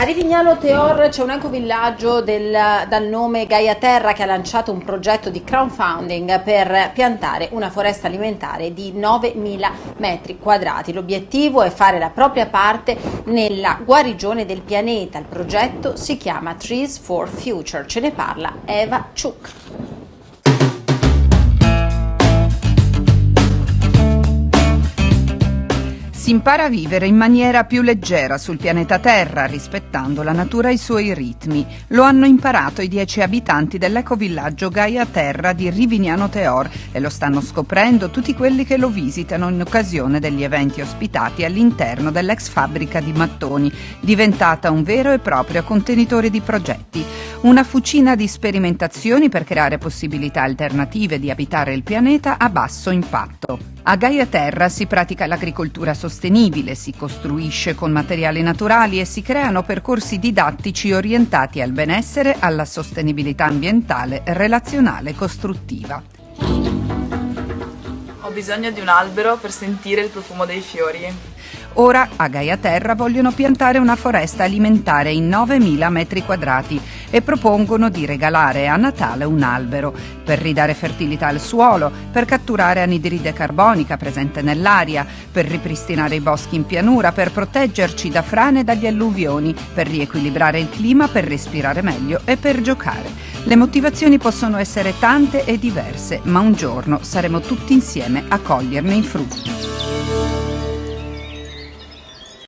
A Rivignano Teor c'è un ecovillaggio del, dal nome Gaia Terra che ha lanciato un progetto di crowdfunding per piantare una foresta alimentare di 9.000 metri quadrati. L'obiettivo è fare la propria parte nella guarigione del pianeta. Il progetto si chiama Trees for Future. Ce ne parla Eva Ciuc. Impara a vivere in maniera più leggera sul pianeta Terra, rispettando la natura e i suoi ritmi. Lo hanno imparato i dieci abitanti dell'ecovillaggio Gaia Terra di Rivignano Teor e lo stanno scoprendo tutti quelli che lo visitano in occasione degli eventi ospitati all'interno dell'ex fabbrica di mattoni, diventata un vero e proprio contenitore di progetti. Una fucina di sperimentazioni per creare possibilità alternative di abitare il pianeta a basso impatto. A Gaia Terra si pratica l'agricoltura sostenibile, si costruisce con materiali naturali e si creano percorsi didattici orientati al benessere, alla sostenibilità ambientale, relazionale e costruttiva. Ho bisogno di un albero per sentire il profumo dei fiori. Ora a Gaia Terra vogliono piantare una foresta alimentare in 9.000 metri quadrati e propongono di regalare a Natale un albero per ridare fertilità al suolo, per catturare anidride carbonica presente nell'aria, per ripristinare i boschi in pianura, per proteggerci da frane e dagli alluvioni, per riequilibrare il clima, per respirare meglio e per giocare. Le motivazioni possono essere tante e diverse, ma un giorno saremo tutti insieme a coglierne i frutti.